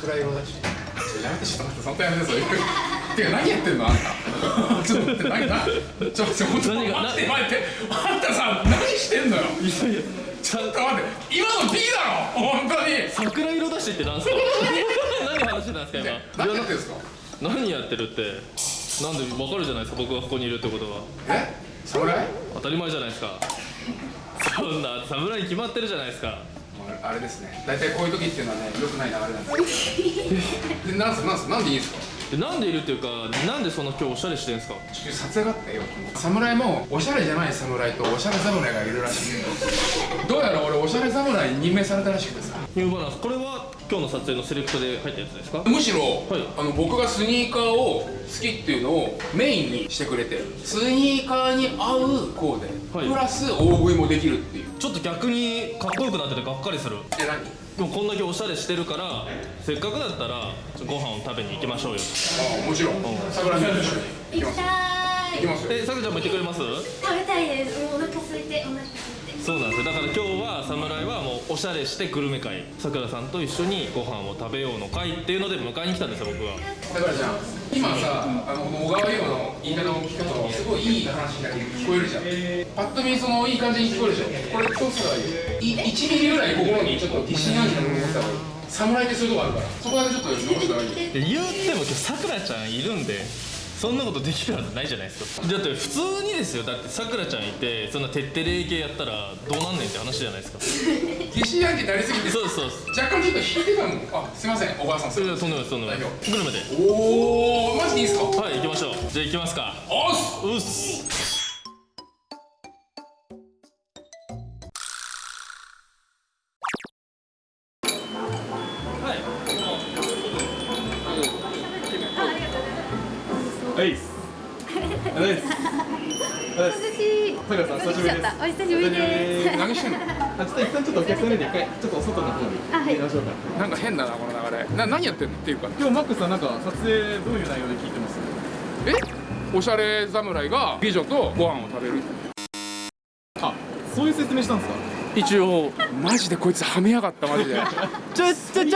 桜色だしやめてちょっと待ってそんとやめてそれてか何やってんのあんたちょっと待って何なちょっと待って何が待って待ってあんたさ何してんのよいやいやちょっと待って今の P だろ本当に桜色だしってなんすか何話してたんですか今何やってんですか何やってるってなんでわかるじゃないですか僕がここにいるってことはえ侍当たり前じゃないですかそんな侍に決まってるじゃないですかあれですね。大体こういう時っていうのはね良くない流れなんですよ。でなんすなんすなんでいいんですか？でなんでいるっていうかなんでそんな今日おしゃれしてんすか？地球撮影があったよ。侍もおしゃれじゃない侍とおしゃれ侍がいるらしい。どうやら俺おしゃれ侍に任命されたらしくてさ。ニューバランスこれは今日の撮影のセレクトで入ったやつですか？むしろ、い。あの僕がスニーカーを好きっていうのをメインにしてくれてスニーカーに合うコーデ、はい。プラス大食いもできるっていう。ちょっと逆にかっこよくなっててがっかりする。え何？でもこんだけおしゃれしてるからせっかくだったらご飯を食べに行きましょうよ。ああもちろん。桜さんと一緒に行きます。行きたーい。行きますよ。えさくちゃんも行ってくれます？食べたいです。もうお腹空いてお腹空いてそうなんですよ。だから今日は侍はもうおしゃれしてグルメ会。さくらさんと一緒にご飯を食べようの会っていうので迎えに来たんですよ僕は。桜ちゃん。今さあの小川優の言い方を聞くとすごいいい話だけ聞こえるじゃん。パッと見そのいい感じに聞こえるでしょこれどうしたらいい。い1ミリぐらい心にちょっと疑心暗鬼なものを持ってた方がいい侍ってそういうとこあるから。そこだけちょっと直したらいいで言っても今日さくらちゃんいるんでそんなことできるはずないじゃないですか。だって普通にですよ。だってさくらちゃんいてそんな徹底霊系やったらどうなんねんって話じゃないですか。疑心暗鬼になりすぎてそうですそう。です若干ちょっと引いてたもんあすいません。小川さんそれではとんでもないとんでもない。グルメで。おおマジでいいですか？はい行きましょう。じゃあ行きますか。おっす。うっす変だなこの流れ。な何やってんの？っていうか。今日マックスさんなんか撮影どういう内容で聞いてます？え？おしゃれ侍が美女とご飯を食べる。あそういう説明したんですか？一応マジでこいつはめやがったマジで。ちょちょちょ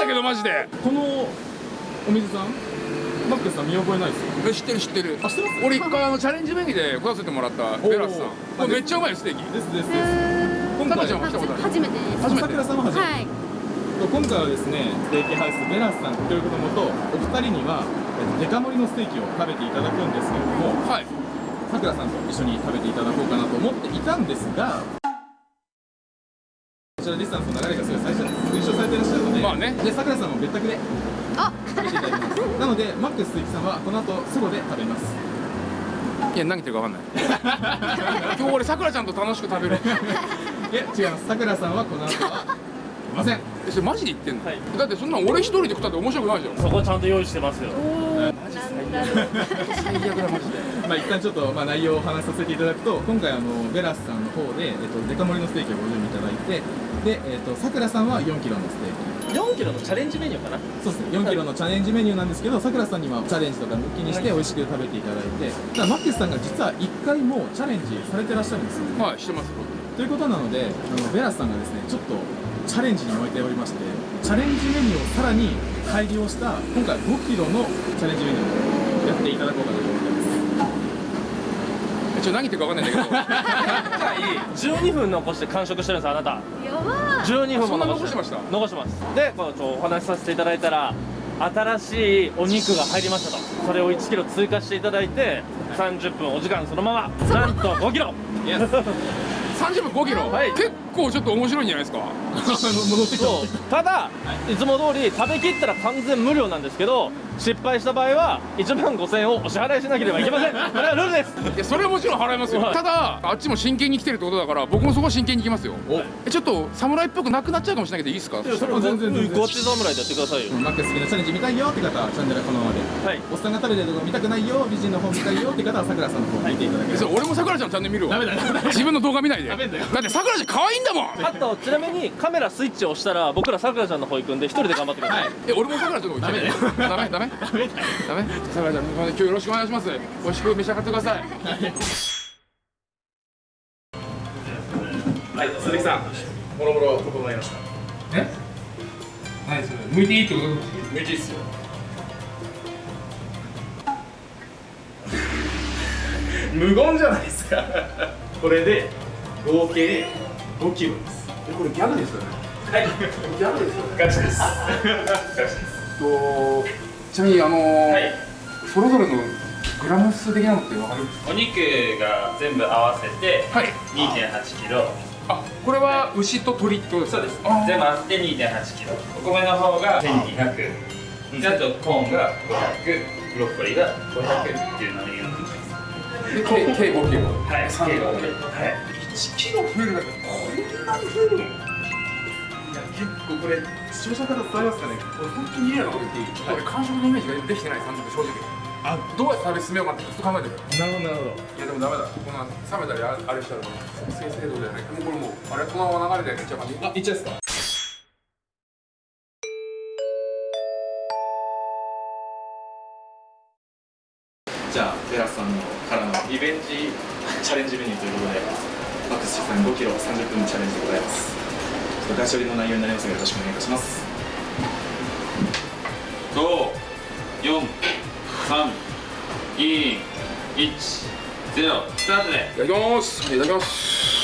だけどマジで。このお水さん？マックスさん見覚えないですよ。え知ってる知ってる。あ知ってます？俺一回あのチャレンジメニューで来させてもらったベラスさん。これめっちゃうまいよステーキ。ですですです。今回ちゃんも来たことある初めてです。初めくらさんは初めて。はい今回はですねステーキハウスベラスさんということのもとお二人にはえっとデカ盛りのステーキを食べていただくんですけれどもはい。さくらさんと一緒に食べていただこうかなと思っていたんですがこちらディスタンスの流れがすごい最初に推奨されていらっしゃるので、まあね。でさくらさんも別宅であ。食べていただきます。なのでマックス鈴木さんはこの後ソロで食べます。いや何言ってるか分かんない。今日俺さくらちゃんと楽しく食べる。いや違います。さくらさんはこの後はいません。えそれマジで言ってんの、はい。だってそんなん俺一人で食ったって面白くないじゃん。そこちゃんと用意してますよ。おーなんだろう。最悪だマジで。まあ一旦ちょっとまあ内容をお話しさせていただくと今回あのベラスさんの方で、えっと、デカ盛りのステーキをご準備いただいてで、えっと、さくらさんは4キロのステーキ。4キロのチャレンジメニューかな。そうですね4キロのチャレンジメニューなんですけどさくらさんにはチャレンジとか抜きにして美味しく食べていただいて。ただマックスさんが実は1回もチャレンジされてらっしゃるんですよ。はいしてますということなのであのベラスさんがですねちょっとチャレンジに燃えておりましてチャレンジメニューをさらに改良した今回5キロのチャレンジメニューをやっていただこうかなと思ってます。えちょ何言ってるか分かんないんだけど。12分残して完食してるんですあなた。やばー。12分そんなも残残してました？残してます。でこのちょお話しさせていただいたら新しいお肉が入りましたと。それを1キロ追加していただいて30分お時間そのままなんと5キロ。30分5キロ、はい。結構ちょっと面白いんじゃないですか？戻ってきたそう。ただいつも通り食べきったら完全無料なんですけど失敗した場合は1万5000円をお支払いしなければいけません。これはルールです。いやそれはもちろん払いますよ。はい。ただあっちも真剣に来てるってことだから僕もそこは真剣に行きますよ。えちょっと侍っぽくなくなっちゃうかもしれないけどいいですか？それは全然ごち侍でやってくださいよ。マックス好きなチャレンジ見たいよって方はチャンネルはこのままで。はい。おっさんが食べてるとこ見たくないよ美人の方見たいよって方はさくらさんの方見ていただければ。えそれ俺もさくらちゃんのチャンネル見るわ。ダメだダメだ自分の動画見ないで。だメだよ。ってさくらちゃん可愛いんだもん。あとちなみにカメラスイッチを押したら僕らさくらちゃんの方行くんで一人で頑張ってください、え俺もさくらちゃんの方行ってダメダメダメ。ダメさくらちゃん今日よろしくお願いします。美味しく召し上がってください。はい鈴木さん。もろもろ整いました。え？何それ。向いていいってこと？無理っすよ。無言じゃないですか。これで合計5キロです。これギャグですよね。はい。ギャグですよね。ガチです。ガチです。とちなみにあのーはい。それぞれのグラム数的なのってわかる？お肉が全部合わせてはい。2 8キロ。あこれは牛と鳥ってことですか？そうです。全部合わせて2 8キロ。お米の方が1200であとコーンが500ブロッコリーが500っていうのに計計5キロはい3キロはい1キロ増えるだけでこんなに増えるのいや結構これ視聴者の方伝わりますかね？俺本当に嫌なこと言っていい、俺完食のイメージができてない30分正直。あどうやって食べ進めようかってずっと考えてるなるほどなるほど。いやでもダメだ。この冷めたりああれしたらもう。生成度じゃないもうこれもうあれこのまま流れでいっちゃう感じあいっちゃいですかじゃあテラスさんのからのリベンジチャレンジメニューということでマックスさん5キロ30分のチャレンジでございます。ちょっとガチ寄りの内容になりますがよろしくお願いいたします。54321スタートでいただきますいただきます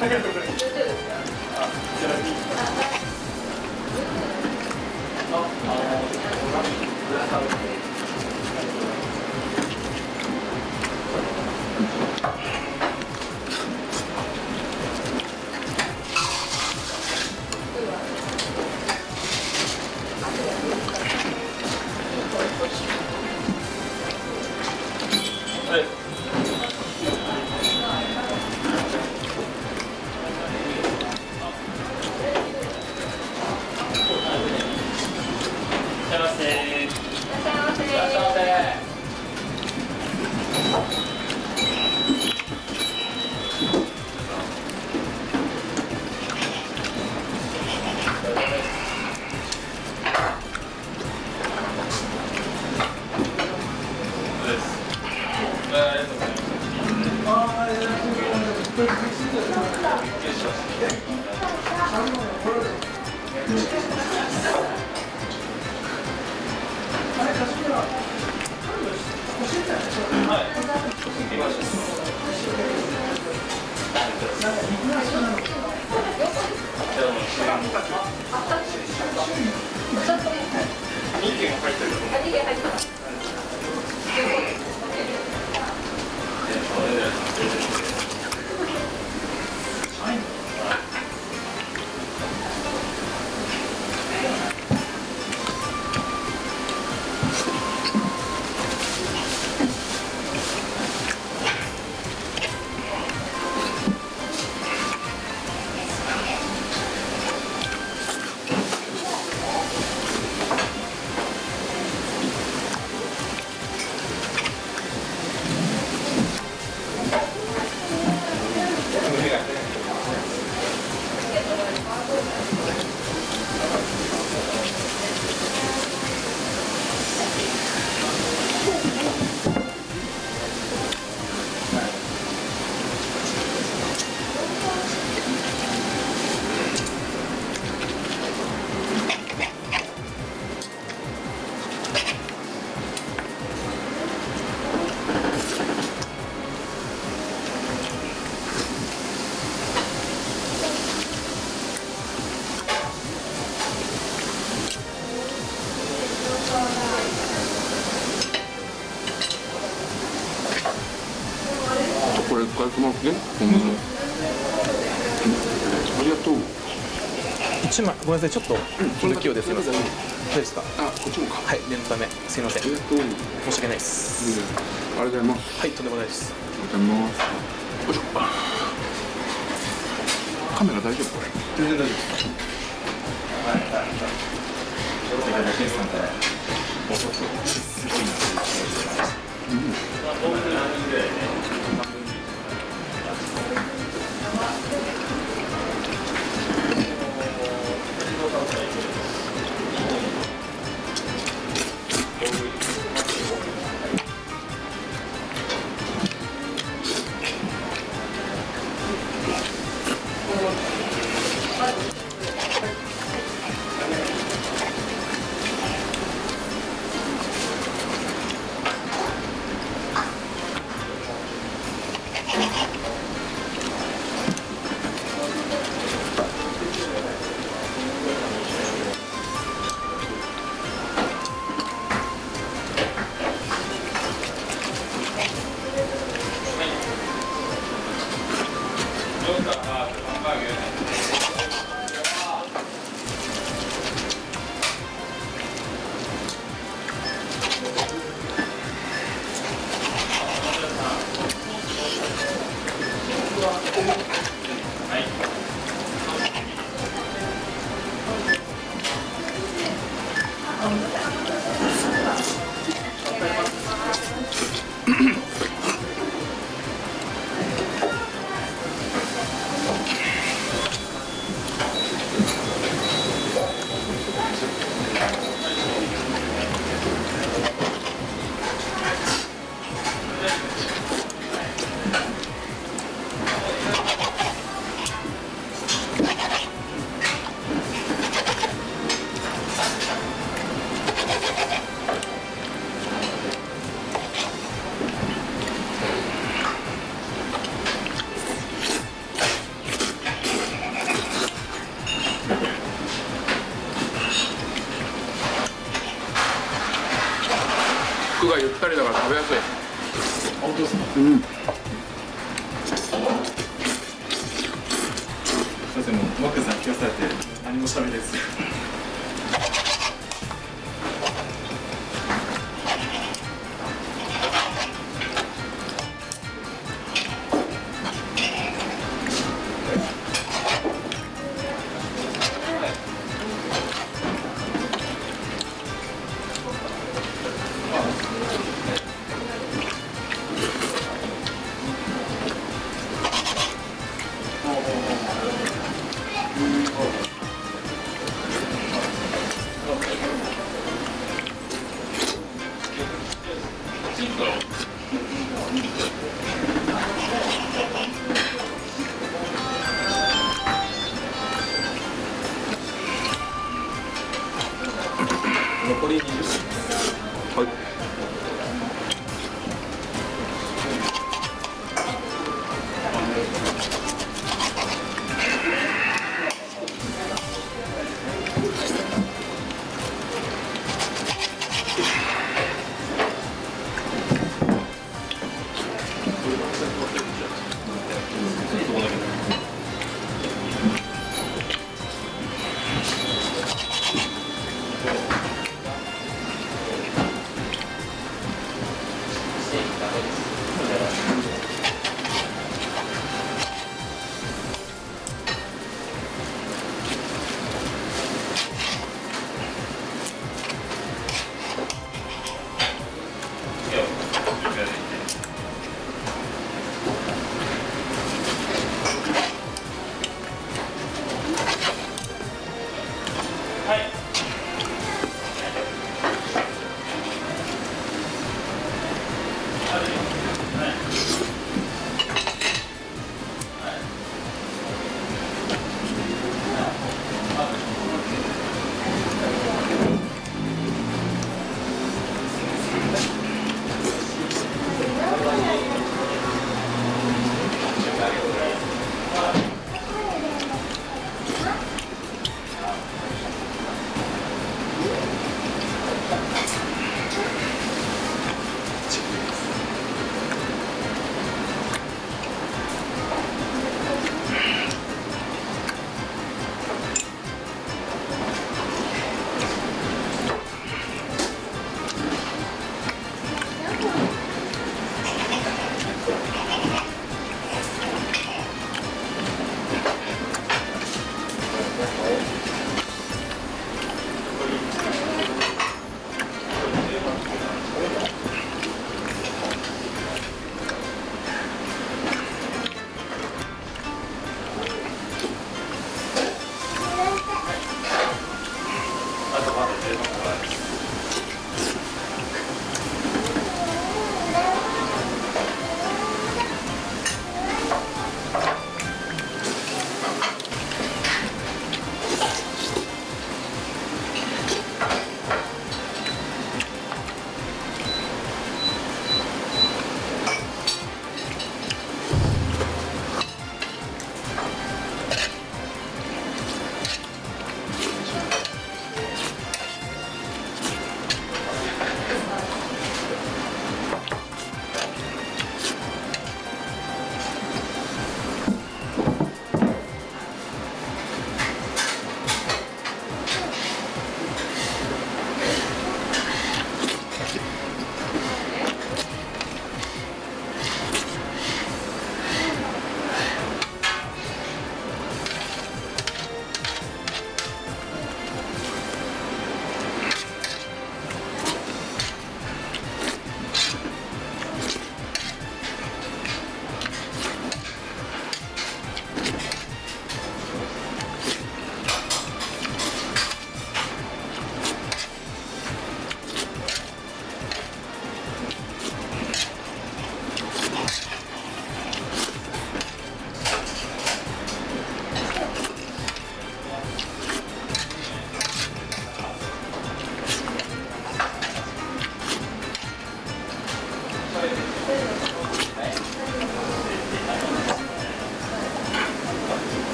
ありがとうございます。1枚ごめんなさいちょっと不器用ですいません。大丈ですかあこっちもか。はい念のためすいません。申し訳ないです。ありがとうございますはいとんでもないです。ありがとうございます。よいしょ。カメラ大丈夫？これ。全然大丈夫すはい。はん。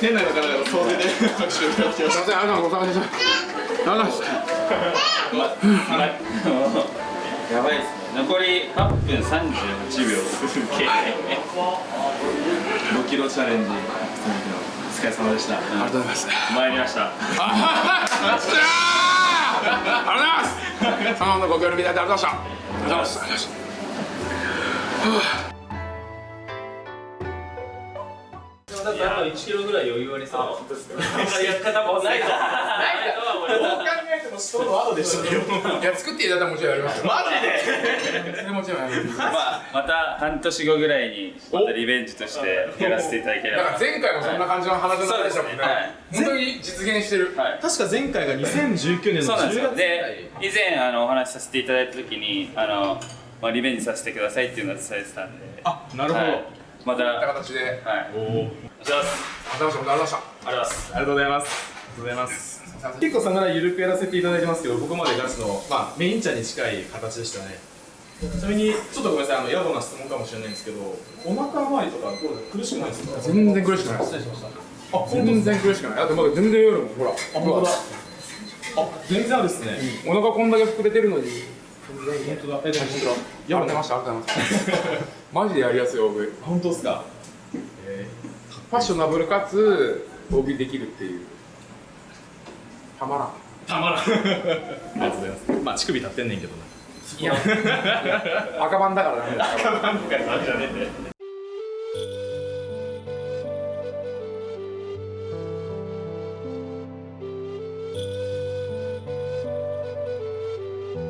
店内の方々総出で拍手をいただきましすいませんありがとうございましたありがとうございましたやばいです。ね残り8分38秒5キロチャレンジお疲れ様でしたありがとうございます参りましたあありがとうございます頼んだご協力いただいてありがとうございましたありがとうございますああと1キロぐらい余裕ありそう。やり方もないとないとは思うどう考えてもショーの後でしたよ。いや作っていただいたらもちろんやりますよ。マジで？それもちろんやります。まあまた半年後ぐらいにまたリベンジとしてやらせていただければ。だから前回もそんな感じの話のでしたもんね。はい。本当に実現してる。はい。確か前回が2019年のそうなんです10よ。月で以前あのお話しさせていただいた時にあの、まあ、リベンジさせてくださいっていうのは伝えてたんで。あなるほど、はい。またこんなはい形で。おおしますありがとうございましたありがとうございます。ありがとうございますありがとうございます結構さながらゆるくやらせていただいてますけど僕までガチの、まあ、メイン茶に近い形でしたね。ちなみにちょっとごめんなさいあの野暮な質問かもしれないんですけどお腹周りとかどう苦しくないですか？全然苦しくないあ本当全然苦しくないだってまだ全然夜もほら。あ本当だ。あ全然あるっすね、お腹こんだけ膨れてるのに。本当だ。えでも本当だ。ありがとうございましたありがとうございますマジでやりやすい大食い。本当っすか？ファッショナブルかつ大食いできるっていう。たまらん。たまらん。ありがとうございます。まあ乳首立ってんねんけどな。いや。赤番だからダメだ赤番とかじゃねえんだよ